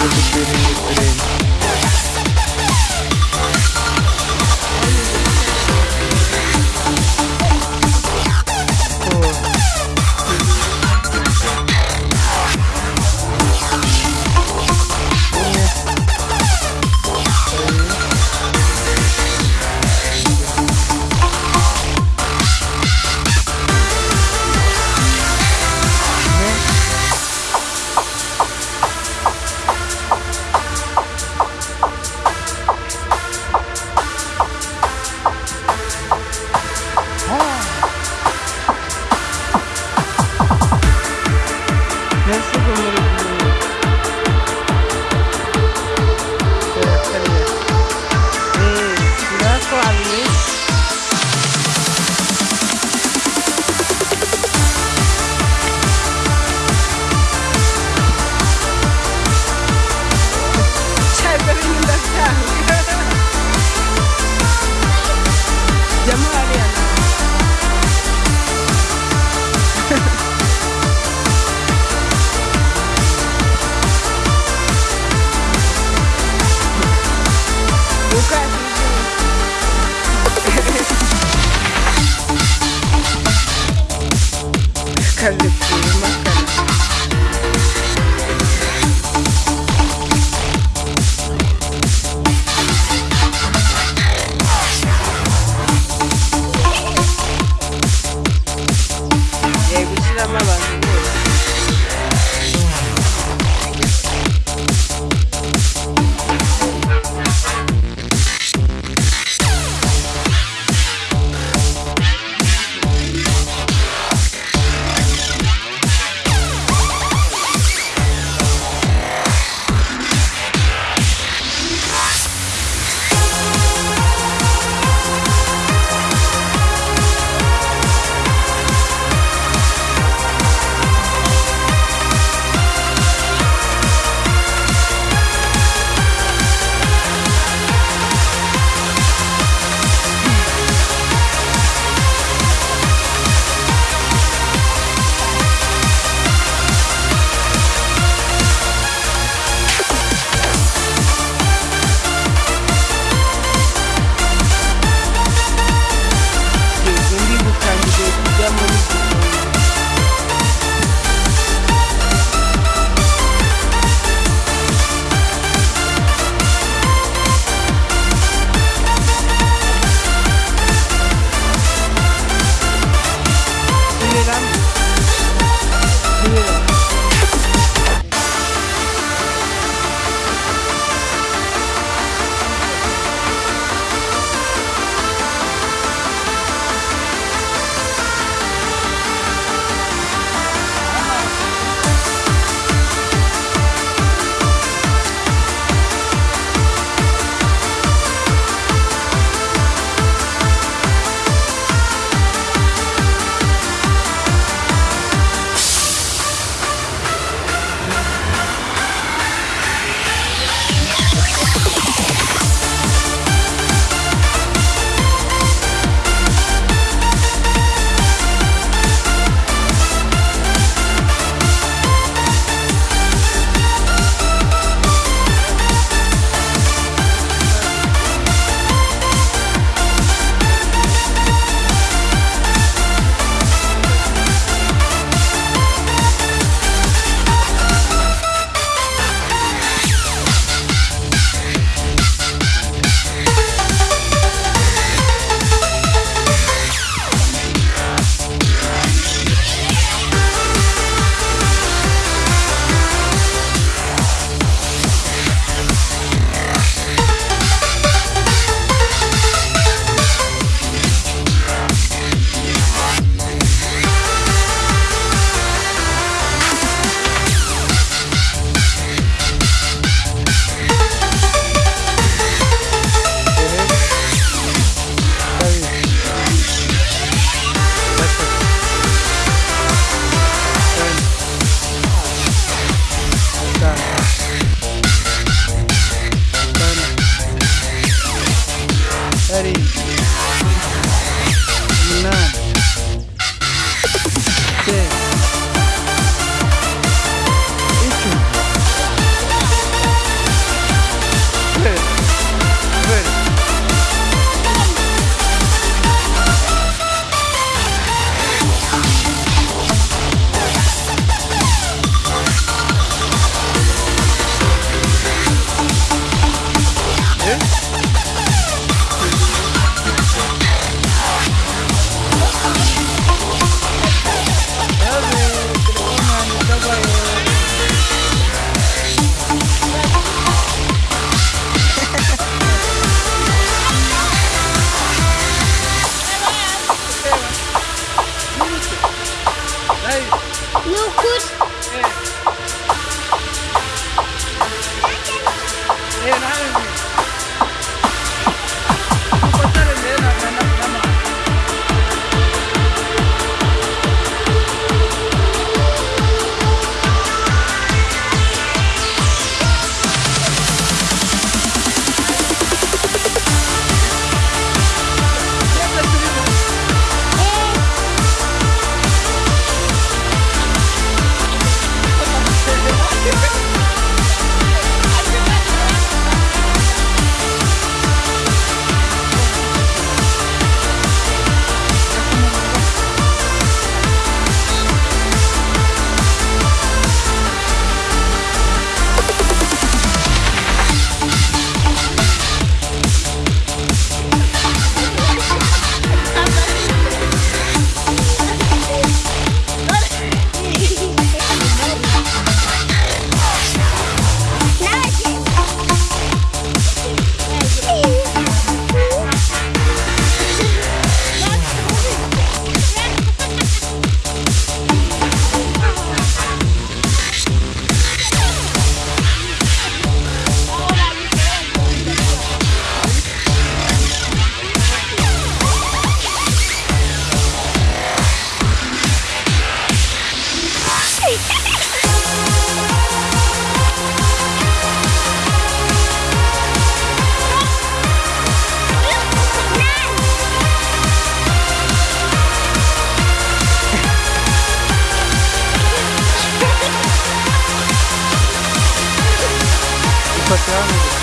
I was just dreaming yesterday karikuyemo You could Çok devam.